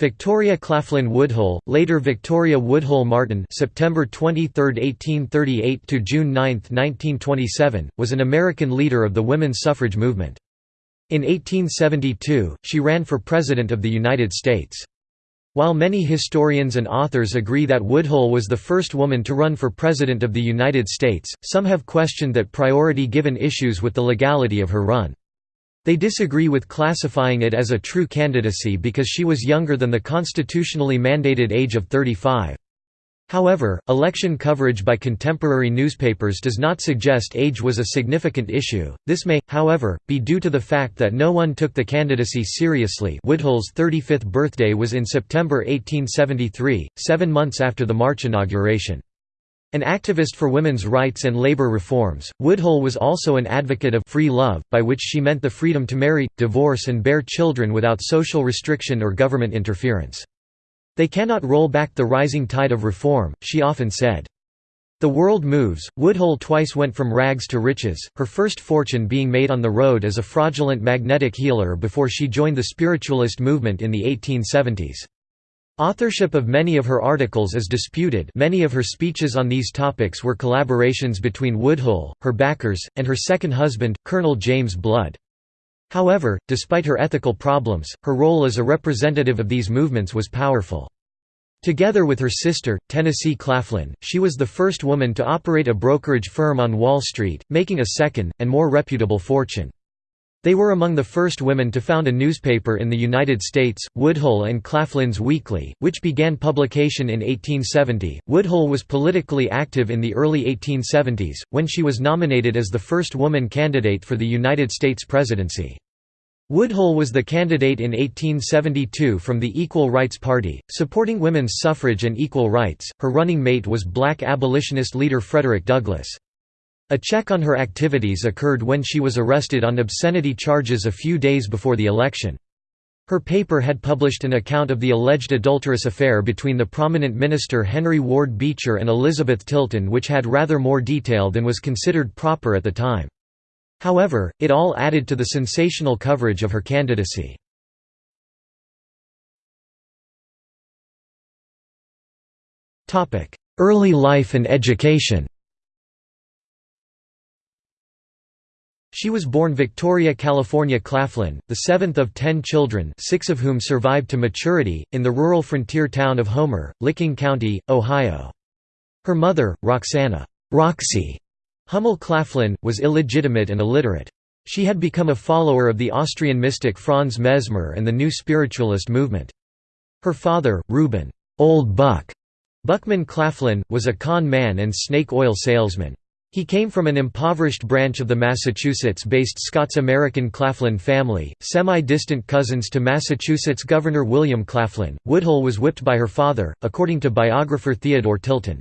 Victoria Claflin Woodhull, later Victoria Woodhull Martin September 23, 1838 to June 9, 1927, was an American leader of the women's suffrage movement. In 1872, she ran for President of the United States. While many historians and authors agree that Woodhull was the first woman to run for President of the United States, some have questioned that priority given issues with the legality of her run. They disagree with classifying it as a true candidacy because she was younger than the constitutionally mandated age of 35. However, election coverage by contemporary newspapers does not suggest age was a significant issue. This may, however, be due to the fact that no one took the candidacy seriously. Woodhull's 35th birthday was in September 1873, seven months after the March inauguration. An activist for women's rights and labor reforms, Woodhull was also an advocate of free love, by which she meant the freedom to marry, divorce and bear children without social restriction or government interference. They cannot roll back the rising tide of reform, she often said. The world moves. Woodhull twice went from rags to riches, her first fortune being made on the road as a fraudulent magnetic healer before she joined the spiritualist movement in the 1870s. Authorship of many of her articles is disputed many of her speeches on these topics were collaborations between Woodhull, her backers, and her second husband, Colonel James Blood. However, despite her ethical problems, her role as a representative of these movements was powerful. Together with her sister, Tennessee Claflin, she was the first woman to operate a brokerage firm on Wall Street, making a second, and more reputable fortune. They were among the first women to found a newspaper in the United States, Woodhull and Claflin's Weekly, which began publication in 1870. Woodhull was politically active in the early 1870s, when she was nominated as the first woman candidate for the United States presidency. Woodhull was the candidate in 1872 from the Equal Rights Party, supporting women's suffrage and equal rights. Her running mate was black abolitionist leader Frederick Douglass. A check on her activities occurred when she was arrested on obscenity charges a few days before the election. Her paper had published an account of the alleged adulterous affair between the prominent minister Henry Ward Beecher and Elizabeth Tilton which had rather more detail than was considered proper at the time. However, it all added to the sensational coverage of her candidacy. Early life and education She was born Victoria California Claflin, the seventh of ten children six of whom survived to maturity, in the rural frontier town of Homer, Licking County, Ohio. Her mother, Roxana Roxy Hummel Claflin, was illegitimate and illiterate. She had become a follower of the Austrian mystic Franz Mesmer and the new spiritualist movement. Her father, Reuben Old Buck Buckman Claflin, was a con man and snake oil salesman. He came from an impoverished branch of the Massachusetts-based Scots-American Claflin family, semi-distant cousins to Massachusetts Governor William Claflin. Woodhull was whipped by her father, according to biographer Theodore Tilton.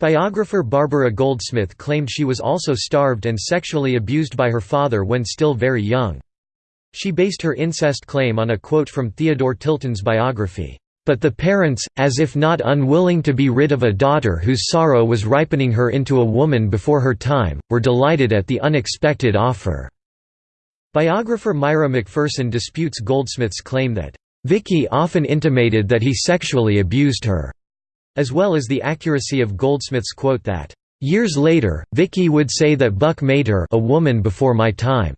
Biographer Barbara Goldsmith claimed she was also starved and sexually abused by her father when still very young. She based her incest claim on a quote from Theodore Tilton's biography. But the parents, as if not unwilling to be rid of a daughter whose sorrow was ripening her into a woman before her time, were delighted at the unexpected offer." Biographer Myra McPherson disputes Goldsmith's claim that, "...Vicky often intimated that he sexually abused her," as well as the accuracy of Goldsmith's quote that, "...years later, Vicky would say that Buck made her a woman before my time."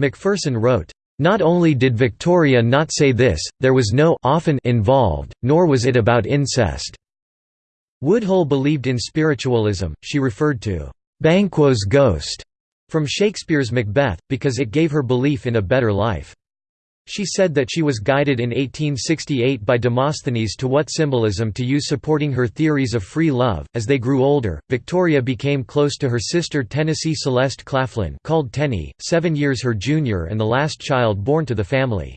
McPherson wrote, not only did Victoria not say this, there was no often involved, nor was it about incest. Woodhull believed in spiritualism, she referred to Banquo's ghost from Shakespeare's Macbeth, because it gave her belief in a better life. She said that she was guided in 1868 by Demosthenes to what symbolism to use supporting her theories of free love. As they grew older, Victoria became close to her sister Tennessee Celeste Claflin, called Tenny, seven years her junior and the last child born to the family.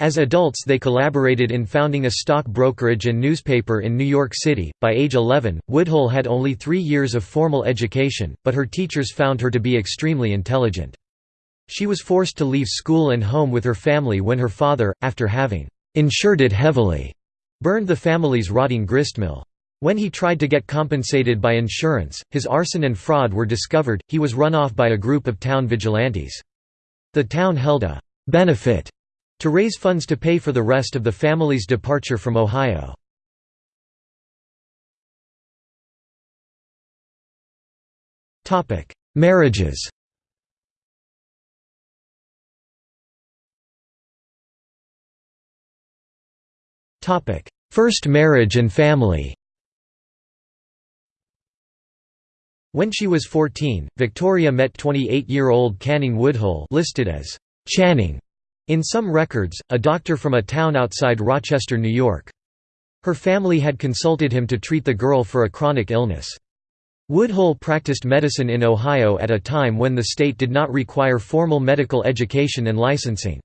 As adults, they collaborated in founding a stock brokerage and newspaper in New York City. By age 11, Woodhull had only three years of formal education, but her teachers found her to be extremely intelligent. She was forced to leave school and home with her family when her father, after having «insured it heavily», burned the family's rotting gristmill. When he tried to get compensated by insurance, his arson and fraud were discovered, he was run off by a group of town vigilantes. The town held a «benefit» to raise funds to pay for the rest of the family's departure from Ohio. Marriages First marriage and family When she was 14, Victoria met 28-year-old Canning Woodhull listed as Channing in some records, a doctor from a town outside Rochester, New York. Her family had consulted him to treat the girl for a chronic illness. Woodhull practiced medicine in Ohio at a time when the state did not require formal medical education and licensing.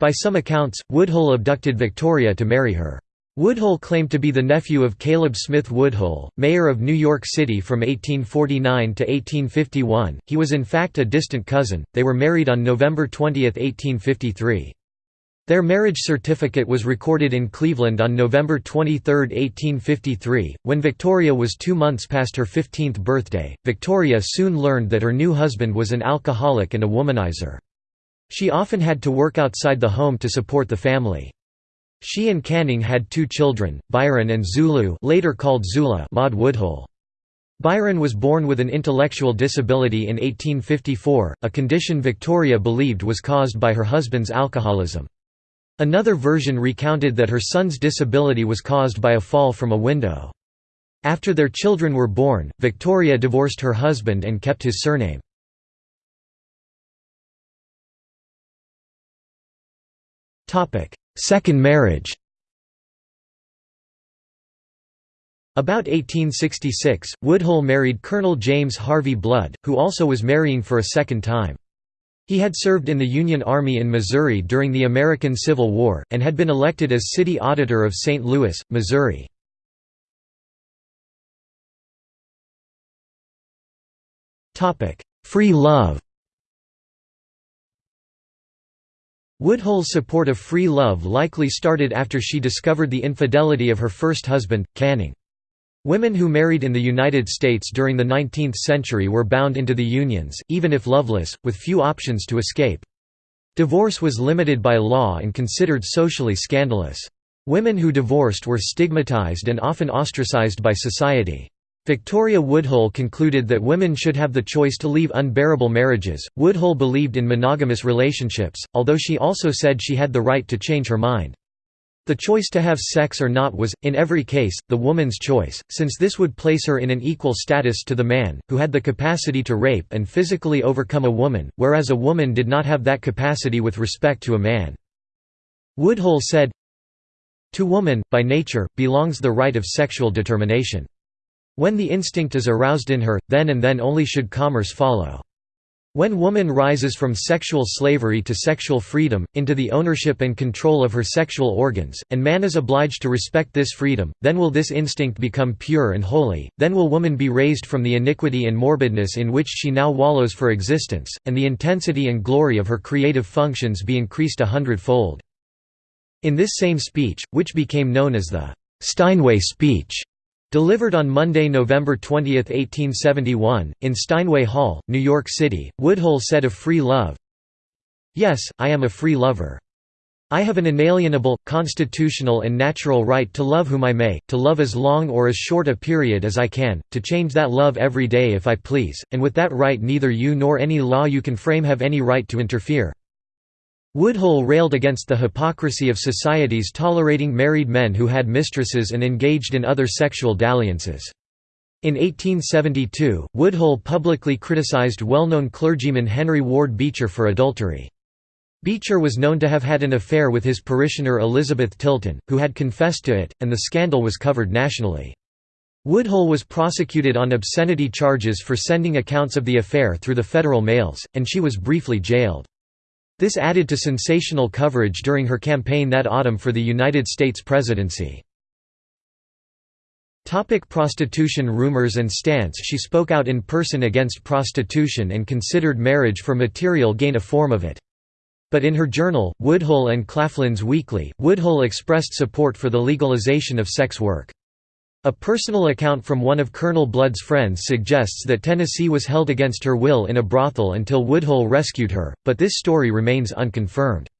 By some accounts, Woodhull abducted Victoria to marry her. Woodhull claimed to be the nephew of Caleb Smith Woodhull, mayor of New York City from 1849 to 1851. He was in fact a distant cousin. They were married on November 20, 1853. Their marriage certificate was recorded in Cleveland on November 23, 1853. When Victoria was two months past her 15th birthday, Victoria soon learned that her new husband was an alcoholic and a womanizer. She often had to work outside the home to support the family. She and Canning had two children, Byron and Zulu later called Zula Maud Woodhull. Byron was born with an intellectual disability in 1854, a condition Victoria believed was caused by her husband's alcoholism. Another version recounted that her son's disability was caused by a fall from a window. After their children were born, Victoria divorced her husband and kept his surname. Second marriage About 1866, Woodhull married Colonel James Harvey Blood, who also was marrying for a second time. He had served in the Union Army in Missouri during the American Civil War, and had been elected as city auditor of St. Louis, Missouri. Free love Woodhull's support of free love likely started after she discovered the infidelity of her first husband, Canning. Women who married in the United States during the 19th century were bound into the unions, even if loveless, with few options to escape. Divorce was limited by law and considered socially scandalous. Women who divorced were stigmatized and often ostracized by society. Victoria Woodhull concluded that women should have the choice to leave unbearable marriages. Woodhull believed in monogamous relationships, although she also said she had the right to change her mind. The choice to have sex or not was, in every case, the woman's choice, since this would place her in an equal status to the man, who had the capacity to rape and physically overcome a woman, whereas a woman did not have that capacity with respect to a man. Woodhull said, To woman, by nature, belongs the right of sexual determination. When the instinct is aroused in her, then and then only should commerce follow. When woman rises from sexual slavery to sexual freedom, into the ownership and control of her sexual organs, and man is obliged to respect this freedom, then will this instinct become pure and holy, then will woman be raised from the iniquity and morbidness in which she now wallows for existence, and the intensity and glory of her creative functions be increased a hundredfold. In this same speech, which became known as the Steinway speech, Delivered on Monday, November 20, 1871, in Steinway Hall, New York City, Woodhull said of free love, Yes, I am a free lover. I have an inalienable, constitutional and natural right to love whom I may, to love as long or as short a period as I can, to change that love every day if I please, and with that right neither you nor any law you can frame have any right to interfere. Woodhull railed against the hypocrisy of societies tolerating married men who had mistresses and engaged in other sexual dalliances. In 1872, Woodhull publicly criticized well-known clergyman Henry Ward Beecher for adultery. Beecher was known to have had an affair with his parishioner Elizabeth Tilton, who had confessed to it, and the scandal was covered nationally. Woodhull was prosecuted on obscenity charges for sending accounts of the affair through the federal mails, and she was briefly jailed. This added to sensational coverage during her campaign that autumn for the United States presidency. Topic prostitution rumors and stance She spoke out in person against prostitution and considered marriage for material gain a form of it. But in her journal, Woodhull and Claflin's Weekly, Woodhull expressed support for the legalization of sex work. A personal account from one of Colonel Blood's friends suggests that Tennessee was held against her will in a brothel until Woodhull rescued her, but this story remains unconfirmed.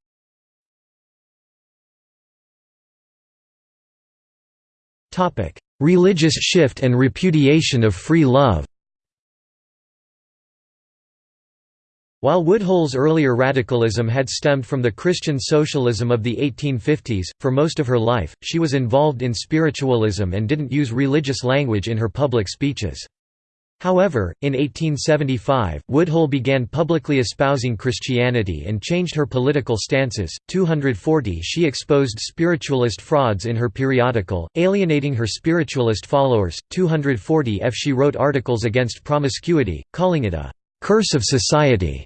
Religious shift and repudiation of free love While Woodhull's earlier radicalism had stemmed from the Christian socialism of the 1850s, for most of her life, she was involved in spiritualism and didn't use religious language in her public speeches. However, in 1875, Woodhull began publicly espousing Christianity and changed her political stances. 240 She exposed spiritualist frauds in her periodical, alienating her spiritualist followers. 240 F She wrote articles against promiscuity, calling it a curse of society.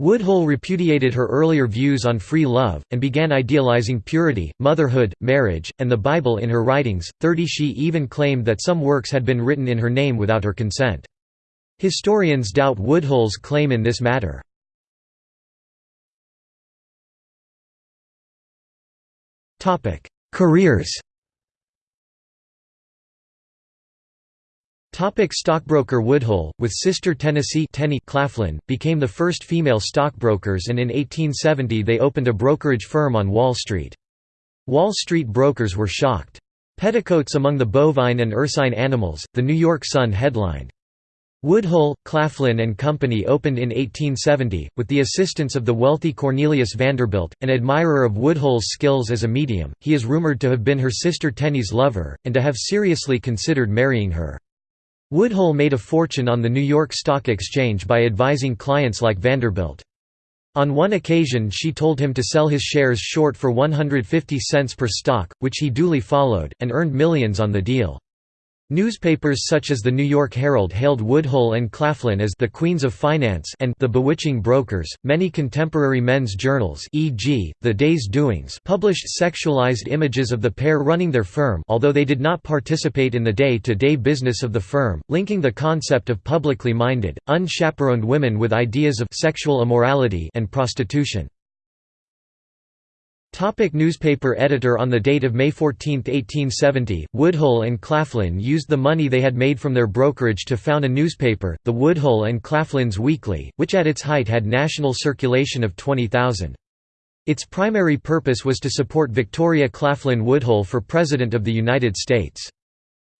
Woodhull repudiated her earlier views on free love, and began idealizing purity, motherhood, marriage, and the Bible in her writings. 30 She even claimed that some works had been written in her name without her consent. Historians doubt Woodhull's claim in this matter. Careers Topic stockbroker Woodhull, with sister Tennessee Tenny Claflin, became the first female stockbrokers and in 1870 they opened a brokerage firm on Wall Street. Wall Street brokers were shocked. Petticoats among the bovine and ursine animals, the New York Sun headlined. Woodhull, Claflin and Company opened in 1870, with the assistance of the wealthy Cornelius Vanderbilt, an admirer of Woodhull's skills as a medium. He is rumored to have been her sister Tenny's lover, and to have seriously considered marrying her. Woodhull made a fortune on the New York Stock Exchange by advising clients like Vanderbilt. On one occasion she told him to sell his shares short for 150 cents per stock, which he duly followed, and earned millions on the deal. Newspapers such as the New York Herald hailed Woodhull and Claflin as the Queens of Finance and the Bewitching Brokers. Many contemporary men's journals, e.g., The Day's Doings, published sexualized images of the pair running their firm, although they did not participate in the day-to-day -day business of the firm, linking the concept of publicly minded, unchaperoned women with ideas of sexual immorality and prostitution. Topic newspaper editor On the date of May 14, 1870, Woodhull and Claflin used the money they had made from their brokerage to found a newspaper, the Woodhull and Claflin's Weekly, which at its height had national circulation of 20,000. Its primary purpose was to support Victoria Claflin Woodhull for President of the United States.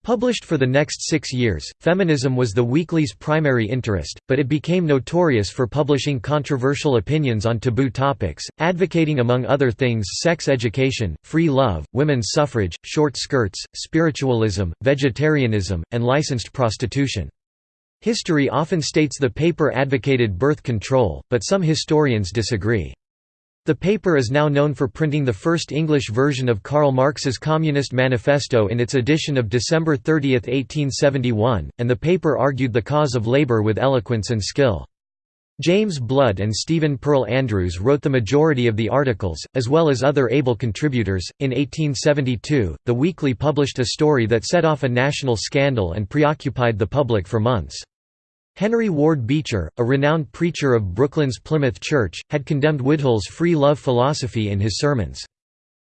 Published for the next six years, feminism was the weekly's primary interest, but it became notorious for publishing controversial opinions on taboo topics, advocating among other things sex education, free love, women's suffrage, short skirts, spiritualism, vegetarianism, and licensed prostitution. History often states the paper advocated birth control, but some historians disagree. The paper is now known for printing the first English version of Karl Marx's Communist Manifesto in its edition of December 30, 1871, and the paper argued the cause of labor with eloquence and skill. James Blood and Stephen Pearl Andrews wrote the majority of the articles, as well as other able contributors. In 1872, the Weekly published a story that set off a national scandal and preoccupied the public for months. Henry Ward Beecher, a renowned preacher of Brooklyn's Plymouth Church, had condemned Woodhull's free love philosophy in his sermons.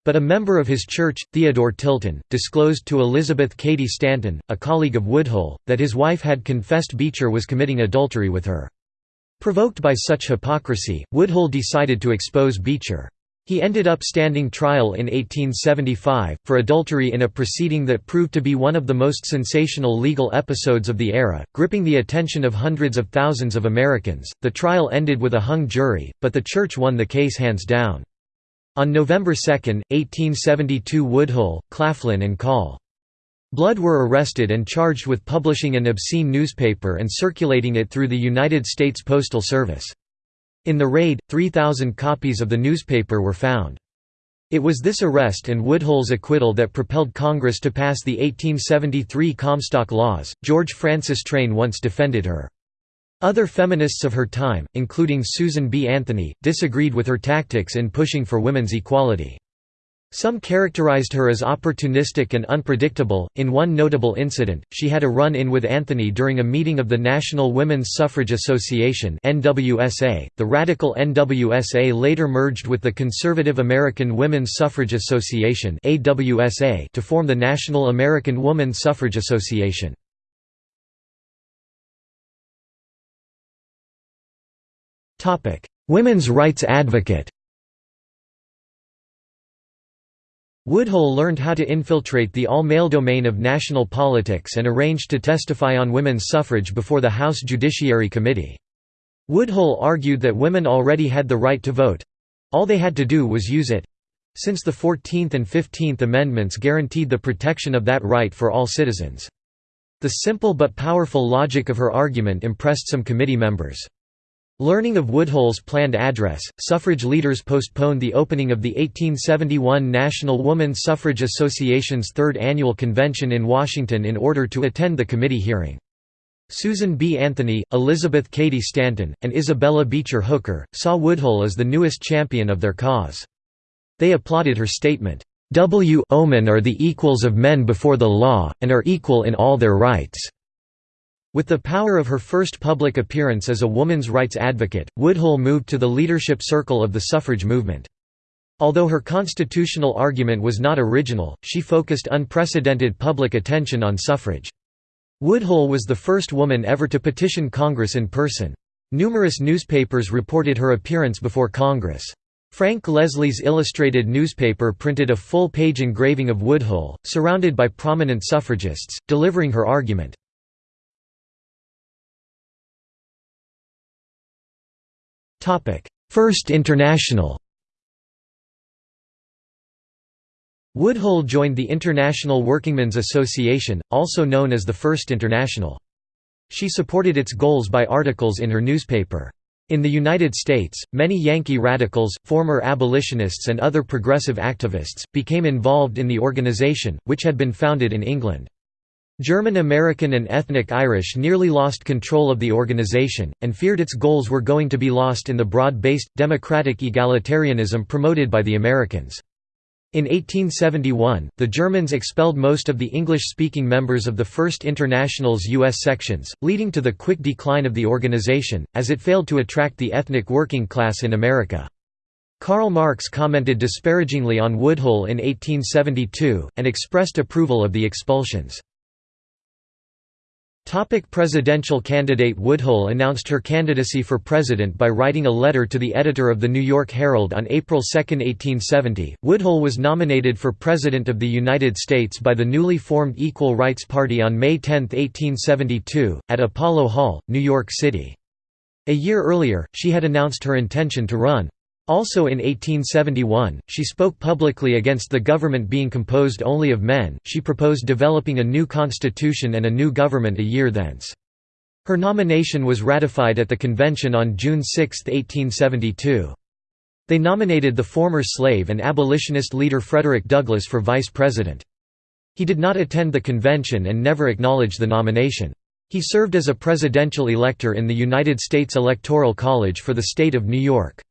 But a member of his church, Theodore Tilton, disclosed to Elizabeth Cady Stanton, a colleague of Woodhull, that his wife had confessed Beecher was committing adultery with her. Provoked by such hypocrisy, Woodhull decided to expose Beecher. He ended up standing trial in 1875, for adultery in a proceeding that proved to be one of the most sensational legal episodes of the era, gripping the attention of hundreds of thousands of Americans. The trial ended with a hung jury, but the church won the case hands down. On November 2, 1872 Woodhull, Claflin and Call. Blood were arrested and charged with publishing an obscene newspaper and circulating it through the United States Postal Service. In the raid, 3,000 copies of the newspaper were found. It was this arrest and Woodhull's acquittal that propelled Congress to pass the 1873 Comstock Laws. George Francis Train once defended her. Other feminists of her time, including Susan B. Anthony, disagreed with her tactics in pushing for women's equality. Some characterized her as opportunistic and unpredictable. In one notable incident, she had a run in with Anthony during a meeting of the National Women's Suffrage Association. The radical NWSA later merged with the conservative American Women's Suffrage Association to form the National American Woman Suffrage Association. Women's rights advocate. Woodhull learned how to infiltrate the all-male domain of national politics and arranged to testify on women's suffrage before the House Judiciary Committee. Woodhull argued that women already had the right to vote—all they had to do was use it—since the 14th and 15th Amendments guaranteed the protection of that right for all citizens. The simple but powerful logic of her argument impressed some committee members. Learning of Woodhull's planned address, suffrage leaders postponed the opening of the 1871 National Woman Suffrage Association's third annual convention in Washington in order to attend the committee hearing. Susan B. Anthony, Elizabeth Cady Stanton, and Isabella Beecher Hooker, saw Woodhull as the newest champion of their cause. They applauded her statement, "W women are the equals of men before the law, and are equal in all their rights." With the power of her first public appearance as a woman's rights advocate, Woodhull moved to the leadership circle of the suffrage movement. Although her constitutional argument was not original, she focused unprecedented public attention on suffrage. Woodhull was the first woman ever to petition Congress in person. Numerous newspapers reported her appearance before Congress. Frank Leslie's illustrated newspaper printed a full-page engraving of Woodhull, surrounded by prominent suffragists, delivering her argument. First International Woodhull joined the International Workingmen's Association, also known as the First International. She supported its goals by articles in her newspaper. In the United States, many Yankee radicals, former abolitionists and other progressive activists, became involved in the organization, which had been founded in England. German American and ethnic Irish nearly lost control of the organization, and feared its goals were going to be lost in the broad-based, democratic egalitarianism promoted by the Americans. In 1871, the Germans expelled most of the English-speaking members of the First International's U.S. sections, leading to the quick decline of the organization, as it failed to attract the ethnic working class in America. Karl Marx commented disparagingly on Woodhull in 1872, and expressed approval of the expulsions. Topic presidential candidate Woodhull announced her candidacy for president by writing a letter to the editor of the New York Herald on April 2, 1870. Woodhull was nominated for President of the United States by the newly formed Equal Rights Party on May 10, 1872, at Apollo Hall, New York City. A year earlier, she had announced her intention to run. Also in 1871, she spoke publicly against the government being composed only of men, she proposed developing a new constitution and a new government a year thence. Her nomination was ratified at the convention on June 6, 1872. They nominated the former slave and abolitionist leader Frederick Douglass for vice president. He did not attend the convention and never acknowledged the nomination. He served as a presidential elector in the United States Electoral College for the state of New York.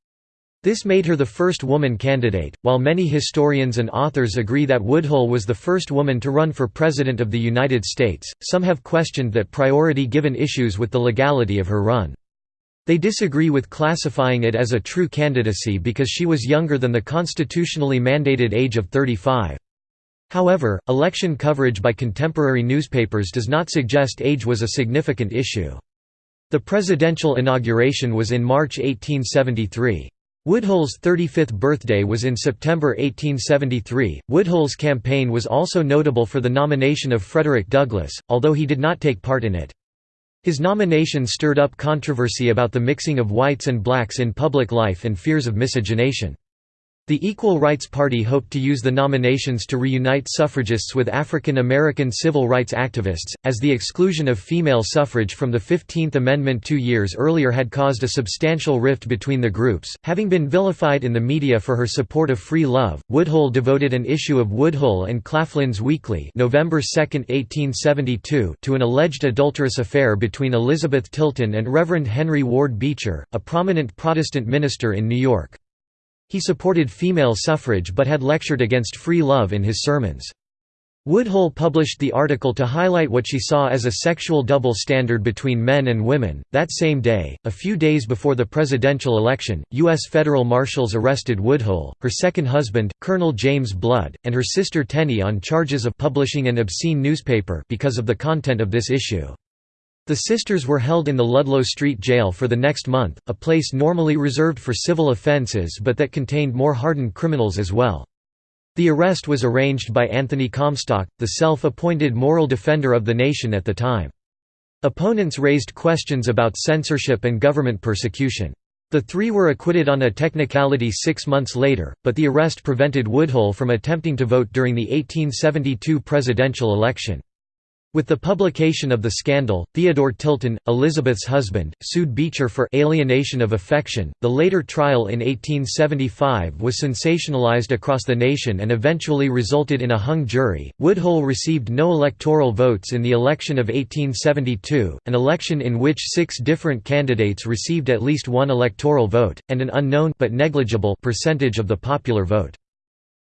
This made her the first woman candidate. While many historians and authors agree that Woodhull was the first woman to run for President of the United States, some have questioned that priority given issues with the legality of her run. They disagree with classifying it as a true candidacy because she was younger than the constitutionally mandated age of 35. However, election coverage by contemporary newspapers does not suggest age was a significant issue. The presidential inauguration was in March 1873. Woodhull's 35th birthday was in September 1873. Woodhull's campaign was also notable for the nomination of Frederick Douglass, although he did not take part in it. His nomination stirred up controversy about the mixing of whites and blacks in public life and fears of miscegenation. The Equal Rights Party hoped to use the nominations to reunite suffragists with African American civil rights activists, as the exclusion of female suffrage from the 15th Amendment two years earlier had caused a substantial rift between the groups. Having been vilified in the media for her support of free love, Woodhull devoted an issue of Woodhull and Claflin's Weekly November 2, 1872, to an alleged adulterous affair between Elizabeth Tilton and Reverend Henry Ward Beecher, a prominent Protestant minister in New York. He supported female suffrage but had lectured against free love in his sermons. Woodhull published the article to highlight what she saw as a sexual double standard between men and women. That same day, a few days before the presidential election, U.S. federal marshals arrested Woodhull, her second husband, Colonel James Blood, and her sister Tenny on charges of publishing an obscene newspaper because of the content of this issue. The sisters were held in the Ludlow Street Jail for the next month, a place normally reserved for civil offences but that contained more hardened criminals as well. The arrest was arranged by Anthony Comstock, the self-appointed moral defender of the nation at the time. Opponents raised questions about censorship and government persecution. The three were acquitted on a technicality six months later, but the arrest prevented Woodhull from attempting to vote during the 1872 presidential election. With the publication of the scandal, Theodore Tilton, Elizabeth's husband, sued Beecher for alienation of affection. The later trial in 1875 was sensationalized across the nation and eventually resulted in a hung jury. Woodhull received no electoral votes in the election of 1872, an election in which six different candidates received at least one electoral vote, and an unknown but negligible percentage of the popular vote.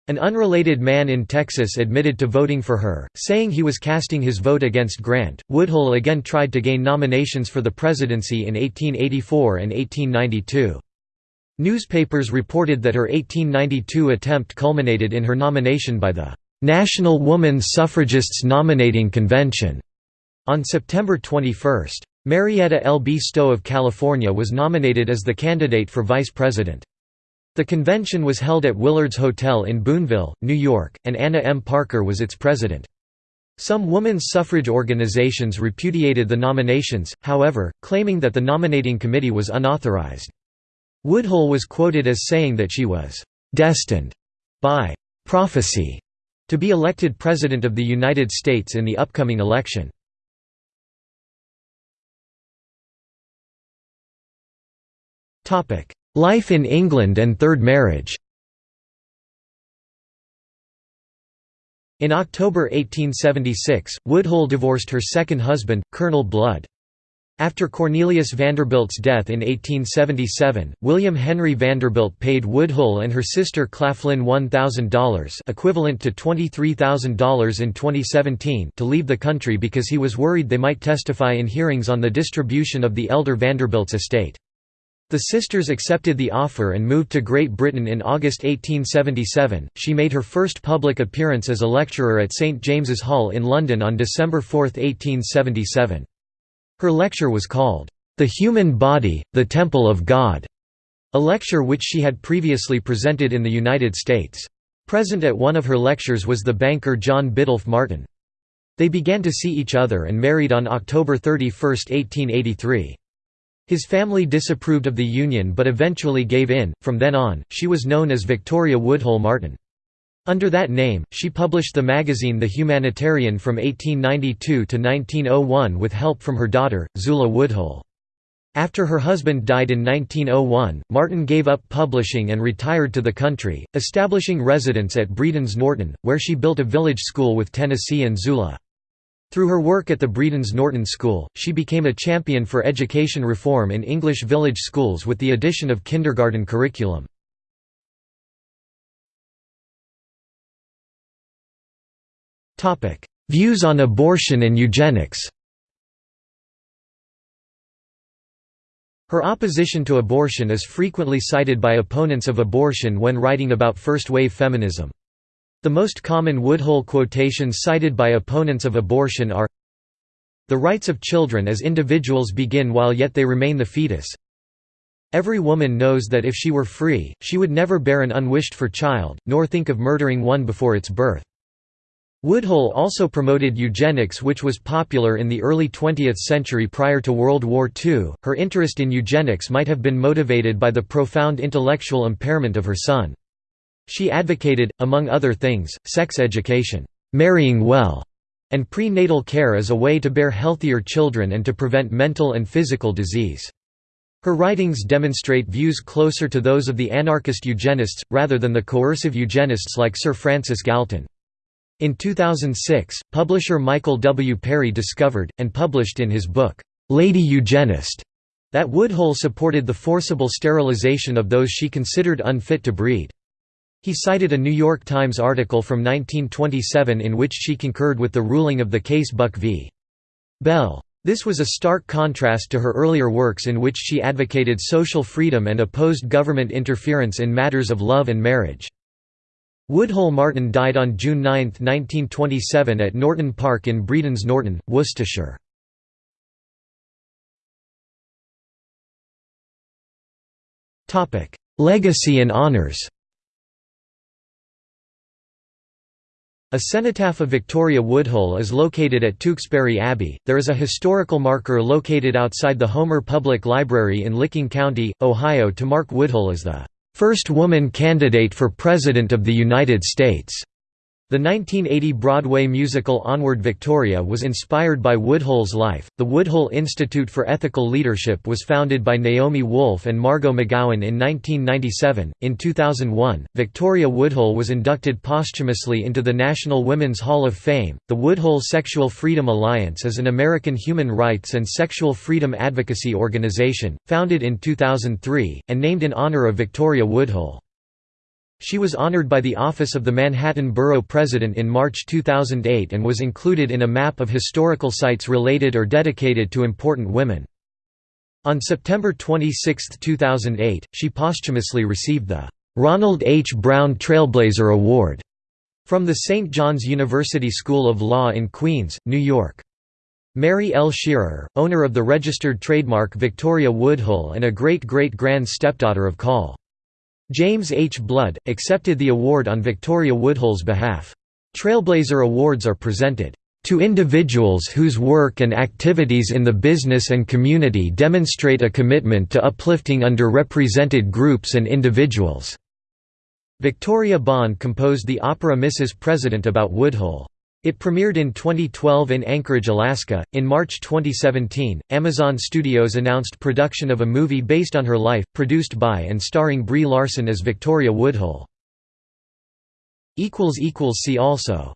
An unrelated man in Texas admitted to voting for her, saying he was casting his vote against Grant. Woodhull again tried to gain nominations for the presidency in 1884 and 1892. Newspapers reported that her 1892 attempt culminated in her nomination by the National Woman Suffragists Nominating Convention on September 21. Marietta L. B. Stowe of California was nominated as the candidate for vice president. The convention was held at Willard's Hotel in Boonville, New York, and Anna M. Parker was its president. Some women's suffrage organizations repudiated the nominations, however, claiming that the nominating committee was unauthorized. Woodhull was quoted as saying that she was «destined» by «prophecy» to be elected President of the United States in the upcoming election. Life in England and third marriage In October 1876, Woodhull divorced her second husband, Colonel Blood. After Cornelius Vanderbilt's death in 1877, William Henry Vanderbilt paid Woodhull and her sister Claflin $1,000 equivalent to $23,000 in 2017 to leave the country because he was worried they might testify in hearings on the distribution of the elder Vanderbilt's estate. The sisters accepted the offer and moved to Great Britain in August 1877. She made her first public appearance as a lecturer at St James's Hall in London on December 4, 1877. Her lecture was called, The Human Body, the Temple of God, a lecture which she had previously presented in the United States. Present at one of her lectures was the banker John Biddulph Martin. They began to see each other and married on October 31, 1883. His family disapproved of the union but eventually gave in. From then on, she was known as Victoria Woodhull Martin. Under that name, she published the magazine The Humanitarian from 1892 to 1901 with help from her daughter, Zula Woodhull. After her husband died in 1901, Martin gave up publishing and retired to the country, establishing residence at Bredons Norton, where she built a village school with Tennessee and Zula. Through her work at the Bredons Norton School, she became a champion for education reform in English village schools with the addition of kindergarten curriculum. Views on abortion and eugenics Her opposition to abortion is frequently cited by opponents of abortion when writing about first-wave feminism. The most common Woodhull quotations cited by opponents of abortion are The rights of children as individuals begin while yet they remain the fetus. Every woman knows that if she were free, she would never bear an unwished-for child, nor think of murdering one before its birth. Woodhull also promoted eugenics which was popular in the early 20th century prior to World War II. Her interest in eugenics might have been motivated by the profound intellectual impairment of her son. She advocated, among other things, sex education, marrying well, and prenatal care as a way to bear healthier children and to prevent mental and physical disease. Her writings demonstrate views closer to those of the anarchist eugenists, rather than the coercive eugenists like Sir Francis Galton. In 2006, publisher Michael W. Perry discovered, and published in his book, Lady Eugenist, that Woodhull supported the forcible sterilization of those she considered unfit to breed. He cited a New York Times article from 1927 in which she concurred with the ruling of the case Buck v. Bell. This was a stark contrast to her earlier works in which she advocated social freedom and opposed government interference in matters of love and marriage. Woodhull Martin died on June 9, 1927 at Norton Park in Bredons Norton, Worcestershire. Legacy and honours A cenotaph of Victoria Woodhull is located at Tewkesbury Abbey. There is a historical marker located outside the Homer Public Library in Licking County, Ohio to mark Woodhull as the first woman candidate for President of the United States. The 1980 Broadway musical Onward Victoria was inspired by Woodhull's life. The Woodhull Institute for Ethical Leadership was founded by Naomi Wolf and Margot Magowan in 1997. In 2001, Victoria Woodhull was inducted posthumously into the National Women's Hall of Fame. The Woodhull Sexual Freedom Alliance is an American human rights and sexual freedom advocacy organization, founded in 2003, and named in honor of Victoria Woodhull. She was honored by the Office of the Manhattan Borough President in March 2008 and was included in a map of historical sites related or dedicated to important women. On September 26, 2008, she posthumously received the Ronald H. Brown Trailblazer Award from the St. John's University School of Law in Queens, New York. Mary L. Shearer, owner of the registered trademark Victoria Woodhull and a great-great-grand stepdaughter of Col. James H. Blood, accepted the award on Victoria Woodhull's behalf. Trailblazer Awards are presented to individuals whose work and activities in the business and community demonstrate a commitment to uplifting underrepresented groups and individuals." Victoria Bond composed the opera Mrs. President about Woodhull. It premiered in 2012 in Anchorage, Alaska. In March 2017, Amazon Studios announced production of a movie based on her life, produced by and starring Brie Larson as Victoria Woodhull. See also